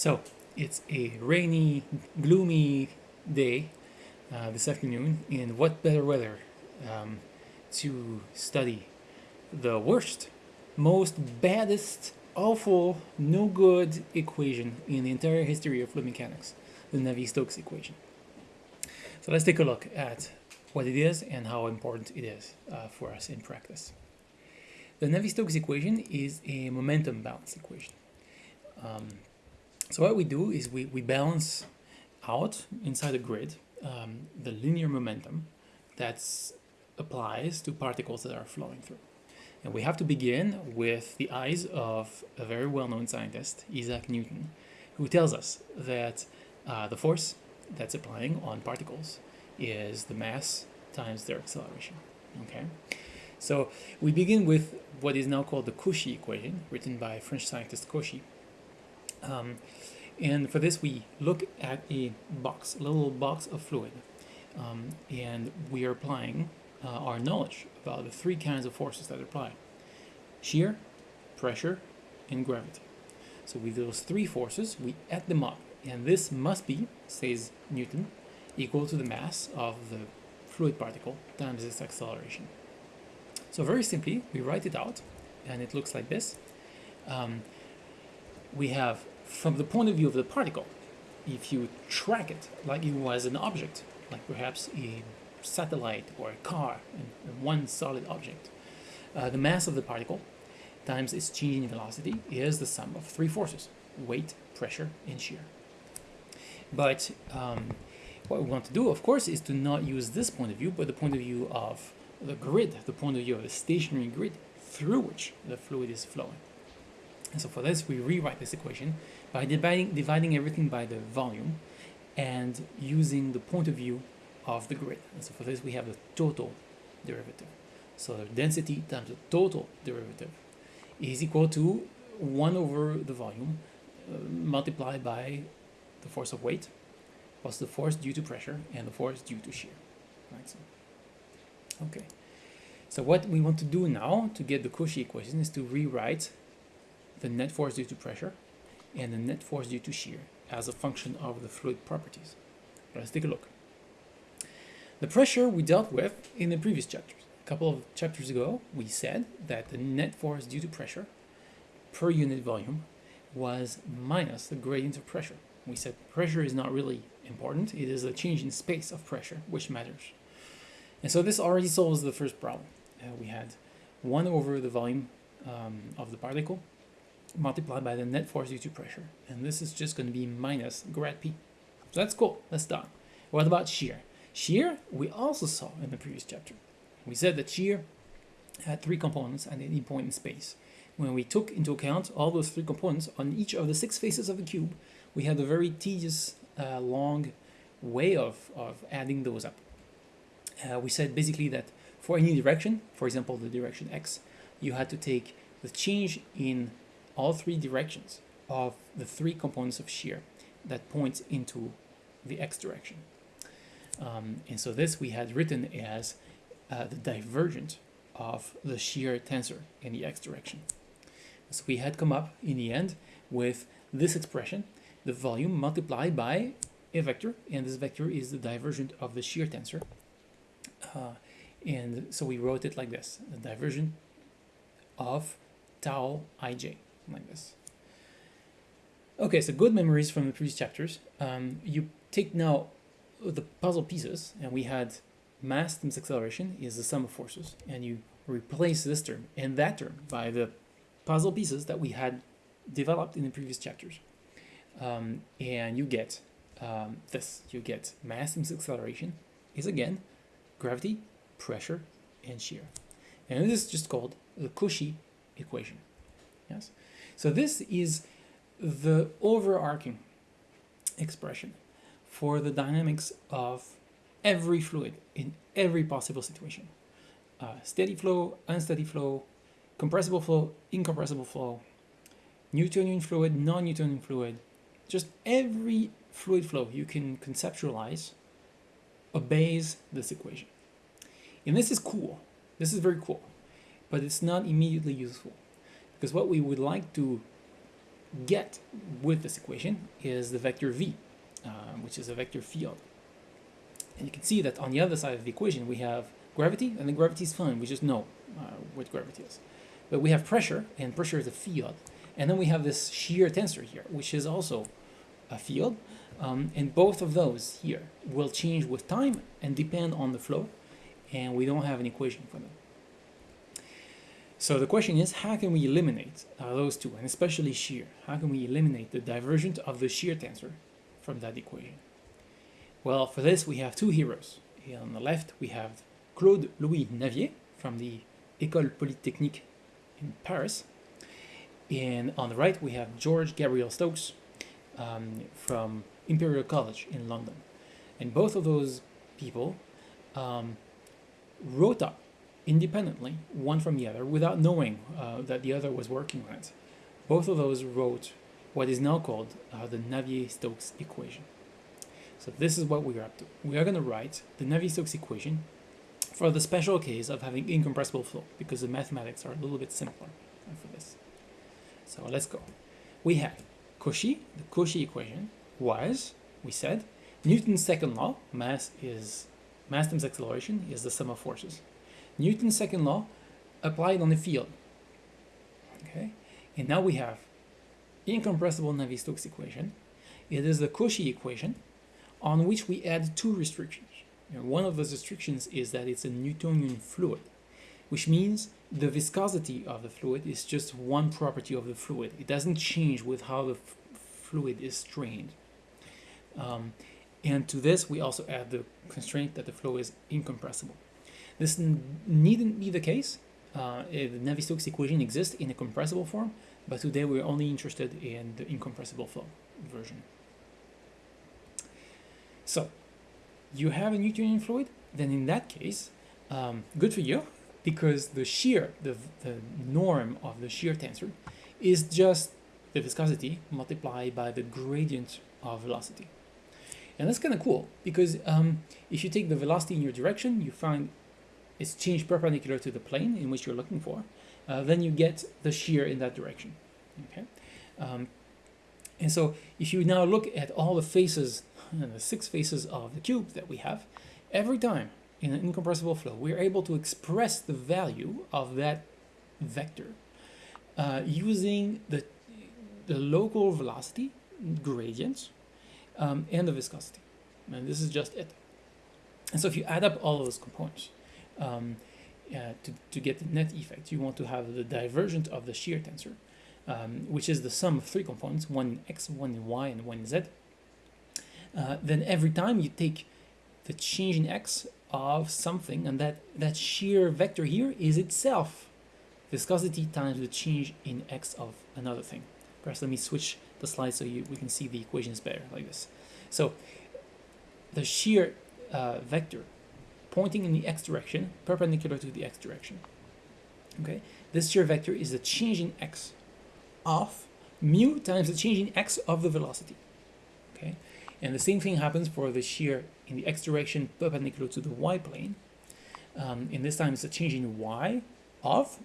So it's a rainy, gloomy day uh, this afternoon, and what better weather um, to study the worst, most baddest, awful, no good equation in the entire history of fluid mechanics, the Navier-Stokes equation. So let's take a look at what it is and how important it is uh, for us in practice. The Navier-Stokes equation is a momentum balance equation. Um, so what we do is we, we balance out inside a grid um, the linear momentum that applies to particles that are flowing through. And we have to begin with the eyes of a very well-known scientist, Isaac Newton, who tells us that uh, the force that's applying on particles is the mass times their acceleration. Okay, so we begin with what is now called the Cauchy equation, written by French scientist Cauchy. Um, and for this, we look at a box, a little box of fluid, um, and we are applying uh, our knowledge about the three kinds of forces that apply. Shear, pressure, and gravity. So with those three forces, we add them up, and this must be, says Newton, equal to the mass of the fluid particle times its acceleration. So very simply, we write it out, and it looks like this. Um, we have, from the point of view of the particle, if you track it like it was an object, like perhaps a satellite or a car, and one solid object, uh, the mass of the particle times its change in velocity is the sum of three forces, weight, pressure, and shear. But um, what we want to do, of course, is to not use this point of view, but the point of view of the grid, the point of view of the stationary grid through which the fluid is flowing. And so for this, we rewrite this equation by dividing, dividing everything by the volume and using the point of view of the grid. And so for this, we have the total derivative. So the density times the total derivative is equal to 1 over the volume uh, multiplied by the force of weight plus the force due to pressure and the force due to shear. Right, so, okay. So what we want to do now to get the Cauchy equation is to rewrite the net force due to pressure and the net force due to shear as a function of the fluid properties. Let's take a look. The pressure we dealt with in the previous chapters. A couple of chapters ago, we said that the net force due to pressure per unit volume was minus the gradient of pressure. We said pressure is not really important. It is a change in space of pressure which matters. And so this already solves the first problem. Uh, we had 1 over the volume um, of the particle multiplied by the net force due to pressure. And this is just going to be minus grad P. So that's cool. That's done. What about shear? Shear, we also saw in the previous chapter. We said that shear had three components at any point in space. When we took into account all those three components on each of the six faces of a cube, we had a very tedious, uh, long way of, of adding those up. Uh, we said basically that for any direction, for example, the direction x, you had to take the change in all three directions of the three components of shear that points into the x direction. Um, and so this we had written as uh, the divergent of the shear tensor in the x direction. So we had come up in the end with this expression, the volume multiplied by a vector, and this vector is the divergent of the shear tensor. Uh, and so we wrote it like this, the divergent of tau ij, like this. Okay, so good memories from the previous chapters. Um, you take now the puzzle pieces, and we had mass times acceleration is the sum of forces, and you replace this term and that term by the puzzle pieces that we had developed in the previous chapters. Um, and you get um, this. You get mass times acceleration is again gravity, pressure, and shear. And this is just called the Cauchy equation. Yes. So this is the overarching expression for the dynamics of every fluid in every possible situation. Uh, steady flow, unsteady flow, compressible flow, incompressible flow, Newtonian fluid, non-Newtonian fluid, just every fluid flow you can conceptualize obeys this equation. And this is cool. This is very cool, but it's not immediately useful because what we would like to get with this equation is the vector v, uh, which is a vector field. And you can see that on the other side of the equation we have gravity, and the gravity is fine, we just know uh, what gravity is. But we have pressure, and pressure is a field. And then we have this shear tensor here, which is also a field. Um, and both of those here will change with time and depend on the flow, and we don't have an equation for them. So the question is, how can we eliminate uh, those two, and especially shear? How can we eliminate the divergent of the shear tensor from that equation? Well, for this we have two heroes. Here on the left we have Claude Louis Navier from the École Polytechnique in Paris. And on the right we have George Gabriel Stokes um, from Imperial College in London. And both of those people um, wrote up independently, one from the other, without knowing uh, that the other was working on it. Both of those wrote what is now called uh, the Navier-Stokes equation. So this is what we're up to. We are going to write the Navier-Stokes equation for the special case of having incompressible flow, because the mathematics are a little bit simpler for this. So let's go. We have Cauchy, the Cauchy equation was, we said, Newton's second law, mass is mass times acceleration is the sum of forces. Newton's second law applied on the field. Okay, and now we have incompressible Navier-Stokes equation. It is the Cauchy equation on which we add two restrictions. And one of those restrictions is that it's a Newtonian fluid, which means the viscosity of the fluid is just one property of the fluid. It doesn't change with how the fluid is strained. Um, and to this, we also add the constraint that the flow is incompressible. This needn't be the case. Uh, the Navier-Stokes equation exists in a compressible form, but today we're only interested in the incompressible flow version. So, you have a Newtonian fluid, then in that case, um, good for you, because the shear, the, the norm of the shear tensor, is just the viscosity multiplied by the gradient of velocity. And that's kind of cool, because um, if you take the velocity in your direction, you find is changed perpendicular to the plane in which you're looking for, uh, then you get the shear in that direction. Okay, um, and so if you now look at all the faces, the six faces of the cube that we have, every time in an incompressible flow, we're able to express the value of that vector uh, using the, the local velocity gradients um, and the viscosity. And this is just it. And so if you add up all those components, um, uh, to, to get the net effect, you want to have the divergent of the shear tensor, um, which is the sum of three components, one in x, one in y, and one in z. Uh, then every time you take the change in x of something, and that, that shear vector here is itself viscosity times the change in x of another thing. Perhaps let me switch the slide so you, we can see the equations better like this. So the shear uh, vector pointing in the x direction, perpendicular to the x direction. Okay, this shear vector is the change in x of mu times the change in x of the velocity. Okay, and the same thing happens for the shear in the x direction perpendicular to the y plane. Um, and this time it's the change in y of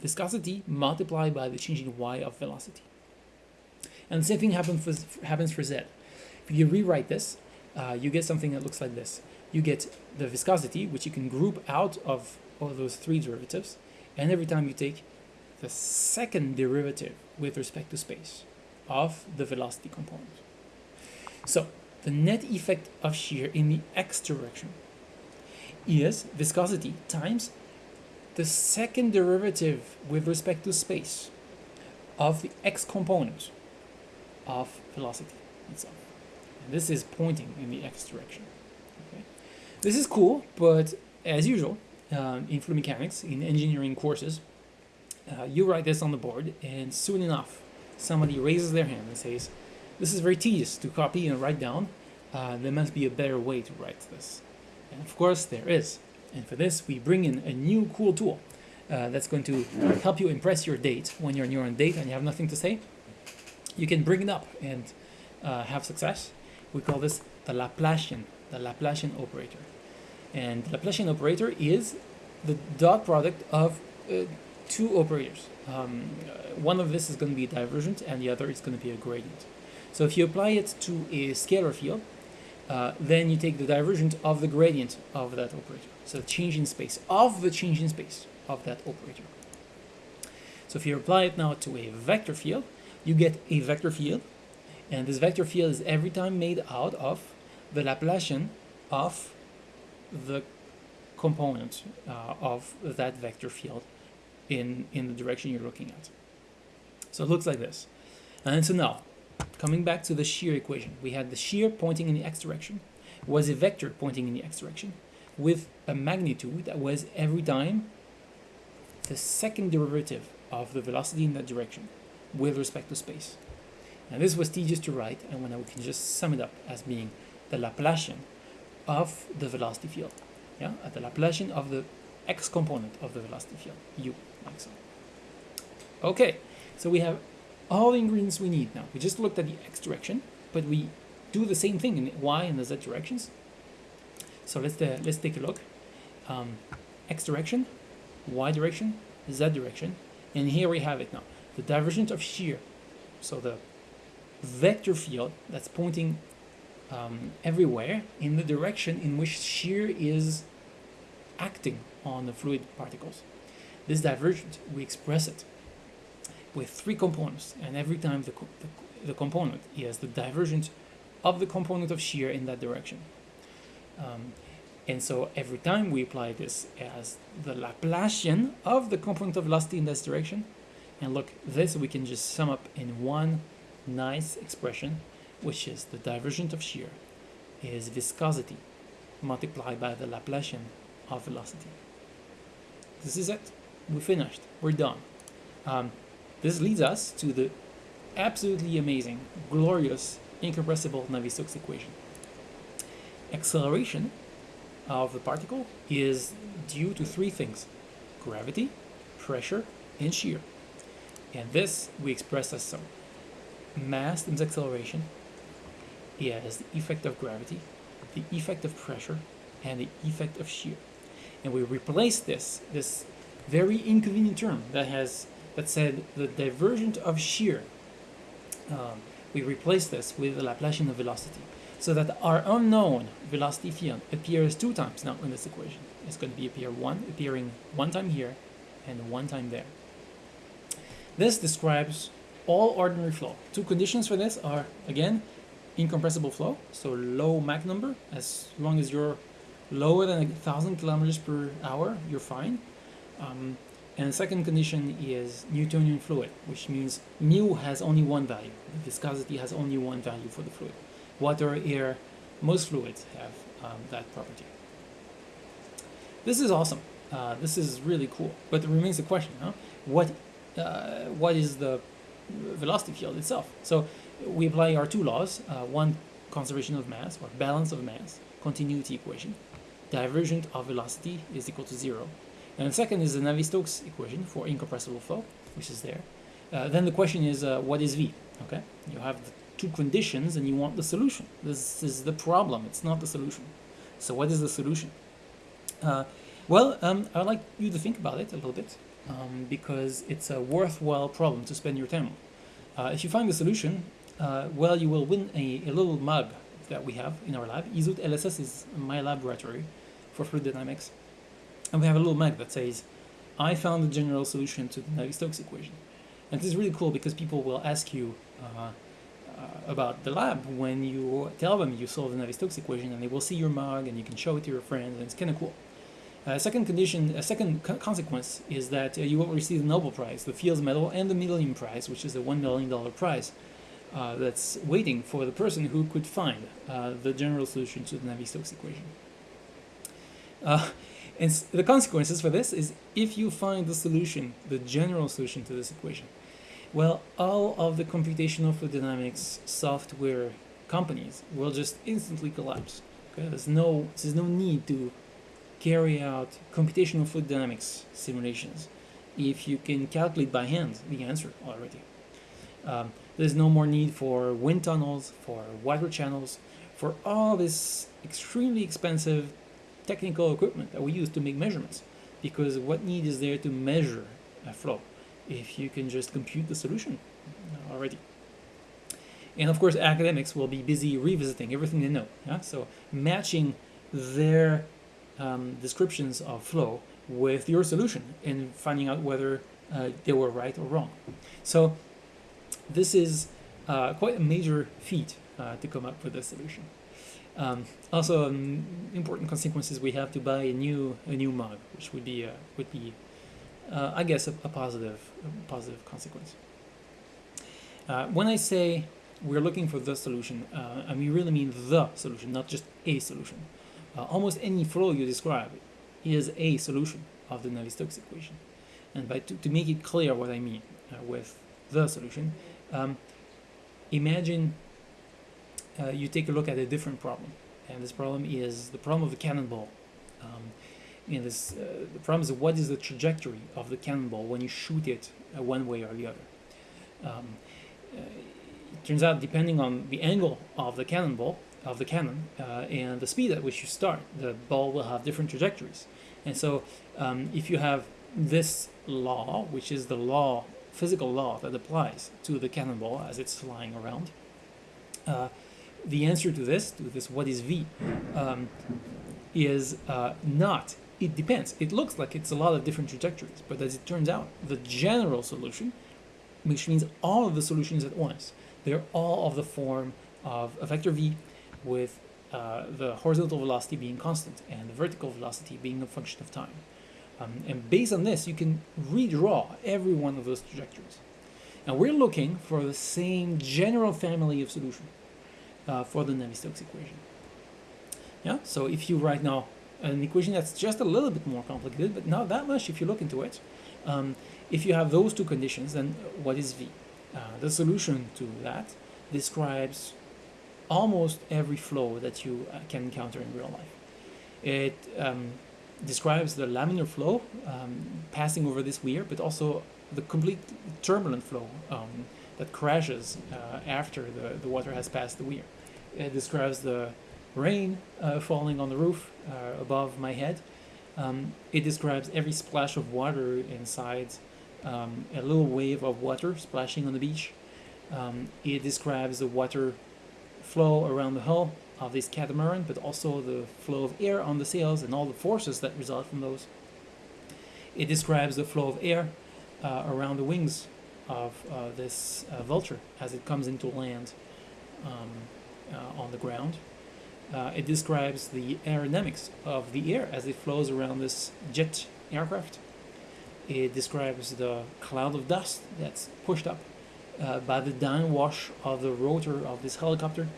viscosity multiplied by the change in y of velocity. And the same thing happens for, happens for z. If you rewrite this, uh, you get something that looks like this you get the viscosity, which you can group out of all those three derivatives, and every time you take the second derivative with respect to space of the velocity component. So the net effect of shear in the x direction is viscosity times the second derivative with respect to space of the x component of velocity itself. And this is pointing in the x direction. This is cool, but as usual, um, in fluid mechanics, in engineering courses, uh, you write this on the board, and soon enough, somebody raises their hand and says, this is very tedious to copy and write down. Uh, there must be a better way to write this. And of course, there is. And for this, we bring in a new cool tool uh, that's going to help you impress your date when you're on your own date and you have nothing to say. You can bring it up and uh, have success. We call this the Laplacian, the Laplacian operator. And the Laplacian operator is the dot product of uh, two operators. Um, uh, one of this is going to be a divergent, and the other is going to be a gradient. So if you apply it to a scalar field, uh, then you take the divergent of the gradient of that operator. So the change in space of the change in space of that operator. So if you apply it now to a vector field, you get a vector field, and this vector field is every time made out of the Laplacian of the component uh, of that vector field in, in the direction you're looking at. So it looks like this. And so now, coming back to the shear equation, we had the shear pointing in the x direction, was a vector pointing in the x direction, with a magnitude that was every time the second derivative of the velocity in that direction with respect to space. And this was tedious to write, and when we can just sum it up as being the Laplacian of the velocity field. Yeah, at the Laplacian of the x component of the velocity field, u, like so. Okay, so we have all the ingredients we need now. We just looked at the x direction, but we do the same thing in the y and the z directions. So let's uh, let's take a look. Um, x direction, y direction, z direction, and here we have it now. The divergence of shear, so the vector field that's pointing um, everywhere in the direction in which shear is acting on the fluid particles. This divergence, we express it with three components, and every time the, co the, the, component is the divergence of the component of shear in that direction. Um, and so every time we apply this as the Laplacian of the component of velocity in this direction, and look, this we can just sum up in one nice expression, which is the divergence of shear is viscosity multiplied by the Laplacian of velocity. This is it. We finished. We're done. Um, this leads us to the absolutely amazing, glorious, incompressible Navier-Stokes equation. Acceleration of the particle is due to three things. Gravity, pressure, and shear. And this we express as so. Mass times acceleration is the effect of gravity, the effect of pressure, and the effect of shear. And we replace this, this very inconvenient term that has that said the divergent of shear. Um, we replace this with the Laplacian of velocity so that our unknown velocity field appears two times now in this equation. It's going to be appear one, appearing one time here and one time there. This describes all ordinary flow. Two conditions for this are, again, incompressible flow, so low Mach number, as long as you're lower than a thousand kilometers per hour, you're fine. Um, and the second condition is Newtonian fluid, which means mu has only one value. Viscosity has only one value for the fluid. Water, air, most fluids have um, that property. This is awesome. Uh, this is really cool. But there remains the question, huh? what, uh, what is the velocity field itself? So we apply our two laws, uh, one conservation of mass, or balance of mass, continuity equation. Divergent of velocity is equal to zero. And the second is the Navier-Stokes equation for incompressible flow, which is there. Uh, then the question is, uh, what is V? Okay, you have the two conditions and you want the solution. This is the problem, it's not the solution. So what is the solution? Uh, well, um, I'd like you to think about it a little bit um, because it's a worthwhile problem to spend your time on. Uh, if you find the solution, uh, well, you will win a, a, little mug that we have in our lab. ESUT LSS is my laboratory for fluid dynamics. And we have a little mug that says, I found the general solution to the Navier-Stokes equation. And this is really cool because people will ask you uh, uh, about the lab when you tell them you solved the Navier-Stokes equation and they will see your mug and you can show it to your friends and it's kind of cool. A second condition, a second co consequence is that uh, you will receive the Nobel Prize, the Fields Medal, and the Millennium Prize, which is a $1 million prize uh, that's waiting for the person who could find uh, the general solution to the Navier-Stokes equation. Uh, and the consequences for this is if you find the solution, the general solution to this equation, well, all of the computational fluid dynamics software companies will just instantly collapse. Okay? There's no, there's no need to carry out computational fluid dynamics simulations if you can calculate by hand the answer already. Um, there's no more need for wind tunnels, for water channels, for all this extremely expensive technical equipment that we use to make measurements. Because what need is there to measure a flow if you can just compute the solution already. And of course, academics will be busy revisiting everything they know. Yeah? So matching their um, descriptions of flow with your solution and finding out whether uh, they were right or wrong. So this is uh, quite a major feat uh, to come up with a solution. Um, also, um, important consequences we have to buy a new a new mug, which would be uh, would be, uh, I guess, a, a positive a positive consequence. Uh, when I say we're looking for the solution, and we really mean the solution, not just a solution. Almost any flow you describe is a solution of the Navier-Stokes equation. And by to, to make it clear what I mean with the solution, um, imagine uh, you take a look at a different problem. And this problem is the problem of the cannonball. Um, this, uh, the problem is what is the trajectory of the cannonball when you shoot it uh, one way or the other. Um, uh, it turns out, depending on the angle of the cannonball, of the cannon, uh, and the speed at which you start, the ball will have different trajectories. And so, um, if you have this law, which is the law, physical law that applies to the cannonball as it's flying around, uh, the answer to this, to this what is v, um, is uh, not. It depends. It looks like it's a lot of different trajectories, but as it turns out, the general solution, which means all of the solutions at once, they're all of the form of a vector v with uh, the horizontal velocity being constant and the vertical velocity being a function of time. Um, and based on this, you can redraw every one of those trajectories. And we're looking for the same general family of solution uh, for the Navier-Stokes equation. Yeah, so if you write now an equation that's just a little bit more complicated, but not that much if you look into it, um, if you have those two conditions, then what is V? Uh, the solution to that describes almost every flow that you uh, can encounter in real life. It um, describes the laminar flow um, passing over this weir, but also the complete turbulent flow um, that crashes uh, after the, the water has passed the weir. It describes the rain uh, falling on the roof uh, above my head. Um, it describes every splash of water inside um, a little wave of water splashing on the beach. Um, it describes the water flow around the hull of this catamaran, but also the flow of air on the sails and all the forces that result from those. It describes the flow of air uh, around the wings of uh, this uh, vulture as it comes into land um, uh, on the ground. Uh, it describes the aerodynamics of the air as it flows around this jet aircraft. It describes the cloud of dust that's pushed up uh, by the downwash of the rotor of this helicopter.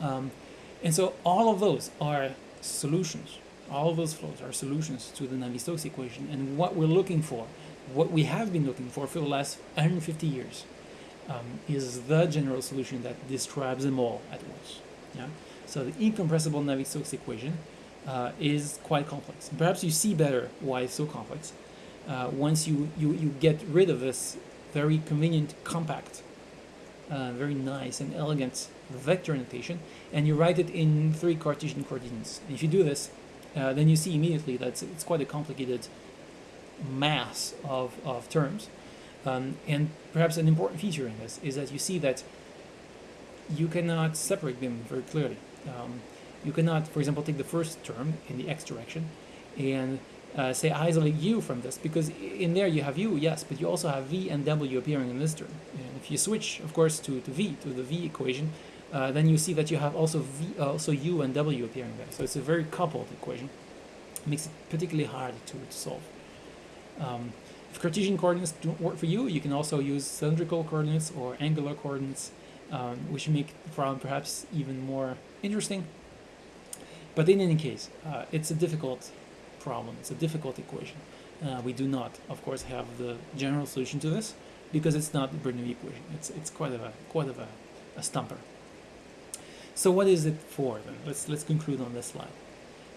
Um, and so all of those are solutions. All of those flows are solutions to the Navier-Stokes equation. And what we're looking for, what we have been looking for for the last 150 years, um, is the general solution that describes them all at once. Yeah? So the incompressible Navier-Stokes equation uh, is quite complex. Perhaps you see better why it's so complex uh, once you, you, you get rid of this very convenient, compact, uh, very nice and elegant vector notation, and you write it in three Cartesian coordinates. And if you do this, uh, then you see immediately that it's, it's, quite a complicated mass of, of terms. Um, and perhaps an important feature in this is that you see that you cannot separate them very clearly. Um, you cannot, for example, take the first term in the x direction and uh, say isolate u from this because in there you have u, yes, but you also have v and w appearing in this term. And if you switch, of course, to, to v, to the v equation, uh, then you see that you have also v, uh, also u and w appearing there. So it's a very coupled equation. It makes it particularly hard to, to solve. Um, if Cartesian coordinates don't work for you, you can also use cylindrical coordinates or angular coordinates, um, which make the problem perhaps even more interesting. But in any case, uh, it's a difficult problem. It's a difficult equation. Uh, we do not, of course, have the general solution to this because it's not the Bernoulli equation. It's it's quite of a quite of a, a stumper. So what is it for then? Let's let's conclude on this slide.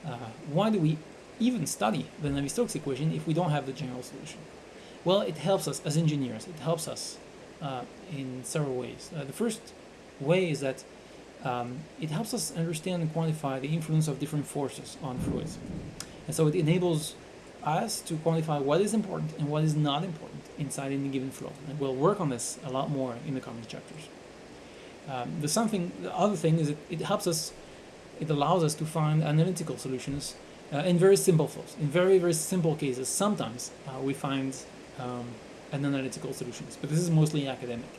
Uh, why do we even study the Navier-Stokes equation if we don't have the general solution? Well, it helps us as engineers. It helps us uh, in several ways. Uh, the first way is that um, it helps us understand and quantify the influence of different forces on fluids. And so it enables us to quantify what is important and what is not important inside any given flow. And we'll work on this a lot more in the coming chapters. Um, the something, the other thing is it, it helps us, it allows us to find analytical solutions uh, in very simple flows. In very, very simple cases, sometimes uh, we find um, an analytical solutions, but this is mostly academic.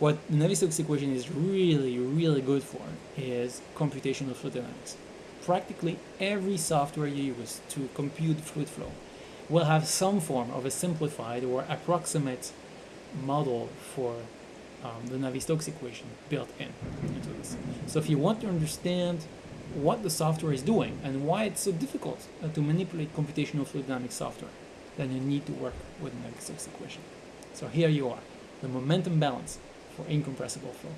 What the Navier-Stokes equation is really, really good for is computational fluid dynamics. Practically every software you use to compute fluid flow will have some form of a simplified or approximate model for um, the Navier-Stokes equation built in into this. So if you want to understand what the software is doing and why it's so difficult uh, to manipulate computational fluid dynamics software, then you need to work with the Navier-Stokes equation. So here you are, the momentum balance for incompressible flow.